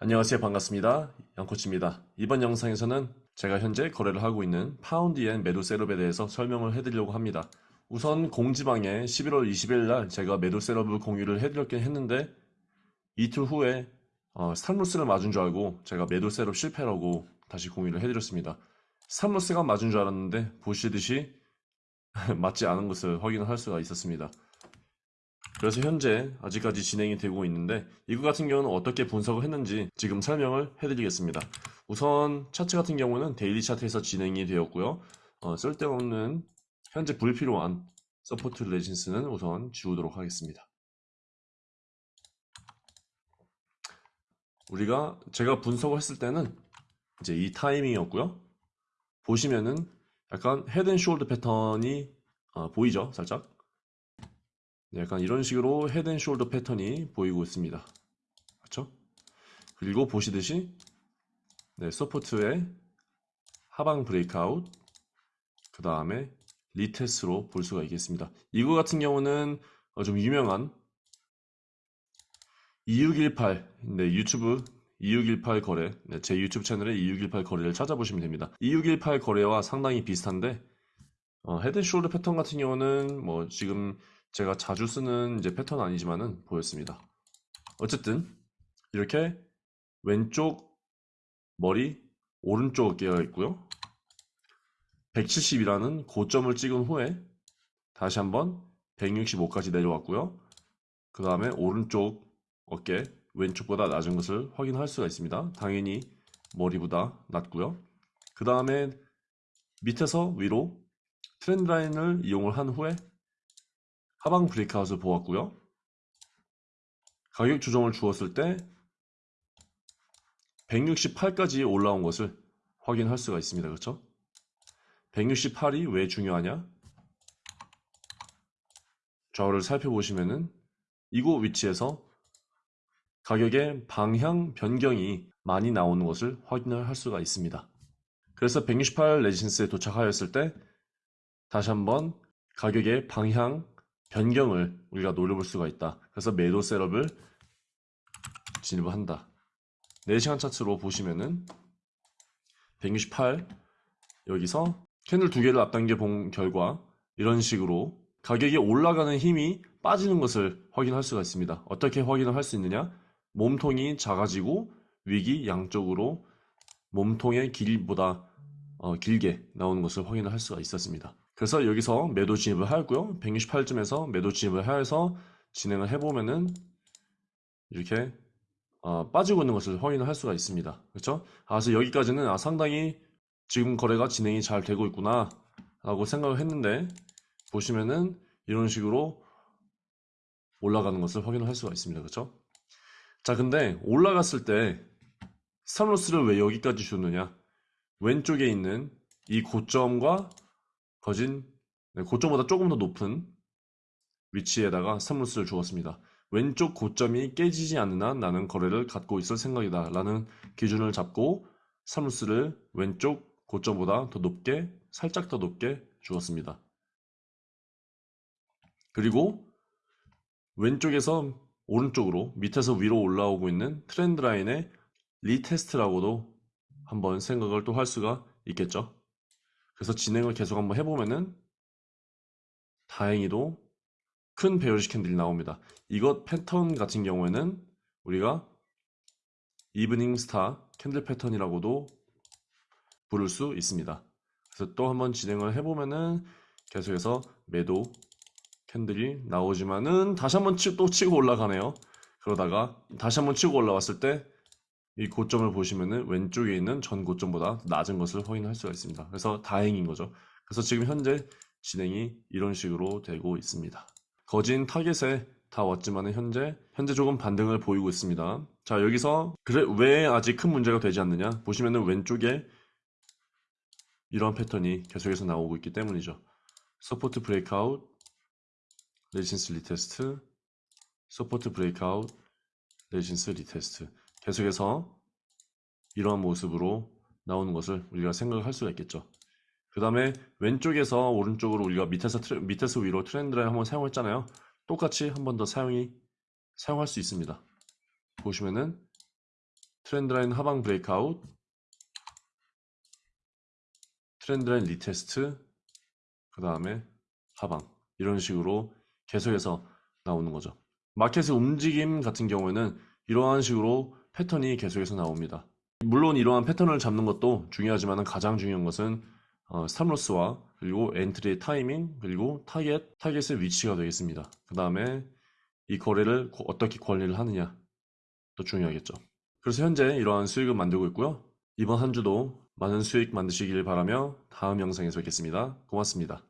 안녕하세요. 반갑습니다. 양코치입니다. 이번 영상에서는 제가 현재 거래를 하고 있는 파운드엔 매도 setup에 대해서 설명을 해드리려고 합니다. 우선 공지방에 11월 20일 날 제가 매도 setup을 공유를 해드렸긴 했는데 이틀 후에 어, stop loss를 맞은 줄 알고 제가 매도 setup 실패라고 다시 공유를 해드렸습니다. stop loss가 맞은 줄 알았는데 보시듯이 맞지 않은 것을 확인을 할 수가 있었습니다 그래서 현재 아직까지 진행이 되고 있는데 이거 같은 경우는 어떻게 분석을 했는지 지금 설명을 해드리겠습니다. 우선 차트 같은 경우는 daily 차트에서 진행이 되었고요. 어, 쓸데없는 현재 불필요한 support resistance는 우선 지우도록 하겠습니다. 우리가 제가 분석을 했을 때는 이제 이 타이밍이었고요. 보시면은 약간 head and shoulder 패턴이 어, 보이죠? 살짝 네, 약간 이런 식으로 head and shoulder 패턴이 보이고 있습니다. 그렇죠? 그리고 보시듯이 네, support의 하방 breakout 그 다음에 retest로 볼 수가 있겠습니다. 이거 같은 경우는 어, 좀 유명한 2618 네, 유튜브 2618 거래 네, 제 유튜브 채널에 2618 거래를 찾아보시면 됩니다. 2618 거래와 상당히 비슷한데 어, 헤드숄더 패턴 같은 경우는 뭐 지금 제가 자주 쓰는 이제 패턴 아니지만은 보였습니다. 어쨌든 이렇게 왼쪽 머리 오른쪽 어깨가 있고요. 170이라는 고점을 찍은 후에 다시 한번 165까지 내려왔고요. 그 다음에 오른쪽 어깨 왼쪽보다 낮은 것을 확인할 수가 있습니다. 당연히 머리보다 낮고요. 그 다음에 밑에서 위로 트렌드 라인을 이용을 한 후에 하방 브레이크아웃을 보았고요. 가격 조정을 주었을 때 168까지 올라온 것을 확인할 수가 있습니다. 그렇죠? 168이 왜 중요하냐? 좌우를 살펴보시면은 이곳 위치에서 가격의 방향 변경이 많이 나오는 것을 확인을 할 수가 있습니다. 그래서 168 resistance에 도착하였을 때 다시 한번 가격의 방향 변경을 우리가 노려볼 수가 있다. 그래서 매도 setup을 진입을 한다. 4시간 차트로 보시면은 168 여기서 캔들 두 개를 앞당겨 본 결과 이런 식으로 가격이 올라가는 힘이 빠지는 것을 확인할 수가 있습니다. 어떻게 확인을 할 수 있느냐? 몸통이 작아지고 위기 양쪽으로 몸통의 길보다 어, 길게 나오는 것을 확인을 할 수가 있었습니다. 그래서 여기서 매도 진입을 하였고요. 168점에서 매도 진입을 하여서 진행을 해보면은 이렇게 어, 빠지고 있는 것을 확인을 할 수가 있습니다. 그렇죠? 아, 그래서 여기까지는 아, 상당히 지금 거래가 진행이 잘 되고 있구나 라고 생각을 했는데 보시면은 이런 식으로 올라가는 것을 확인을 할 수가 있습니다. 그렇죠? 자 근데 올라갔을 때 stop loss를 왜 여기까지 줬느냐 왼쪽에 있는 이 고점과 거진 네, 고점보다 조금 더 높은 위치에다가 stop loss를 주었습니다. 왼쪽 고점이 깨지지 않는 한 나는 거래를 갖고 있을 생각이다 라는 기준을 잡고 stop loss를 왼쪽 고점보다 더 높게 살짝 더 높게 주었습니다. 그리고 왼쪽에서 오른쪽으로 밑에서 위로 올라오고 있는 trend line의 retest라고도 한번 생각을 또 할 수가 있겠죠. 그래서 진행을 계속 한번 해보면은 다행히도 큰 bearish candle이 나옵니다. 이것 패턴 같은 경우에는 우리가 evening star candle pattern이라고도 부를 수 있습니다. 그래서 또 한번 진행을 해보면은 계속해서 매도 캔들이 나오지만은 다시 한번 또 치고 올라가네요. 그러다가 다시 한번 치고 올라왔을 때 이 고점을 보시면은 왼쪽에 있는 전 고점보다 낮은 것을 확인할 수가 있습니다. 그래서 다행인 거죠. 그래서 지금 현재 진행이 이런 식으로 되고 있습니다. 거진 타겟에 다 왔지만 현재 현재 조금 반등을 보이고 있습니다. 자 여기서 그래 왜 아직 큰 문제가 되지 않느냐 보시면은 왼쪽에 이런 패턴이 계속해서 나오고 있기 때문이죠. support breakout resistance retest support breakout resistance retest 계속해서 이러한 모습으로 나오는 것을 우리가 생각할 수가 있겠죠. 그 다음에 왼쪽에서 오른쪽으로 우리가 밑에서 tre, 밑에서 위로 trend를 한번 사용했잖아요. 똑같이 한 번 더 사용이 사용할 수 있습니다. 보시면은 trend line 하방 breakout, trend line retest, 그 다음에 하방 이런 식으로 계속해서 나오는 거죠. 마켓의 움직임 같은 경우에는 이러한 식으로 패턴이 계속해서 나옵니다. 물론 이러한 패턴을 잡는 것도 중요하지만 가장 중요한 것은 어, stop loss와 그리고 entry의 타이밍 그리고 타겟, 타겟의 위치가 되겠습니다. 그 다음에 이 거래를 고- 어떻게 관리를 하느냐 또 중요하겠죠. 그래서 현재 이러한 수익을 만들고 있고요. 이번 한 주도 많은 수익 만드시길 바라며 다음 영상에서 뵙겠습니다. 고맙습니다.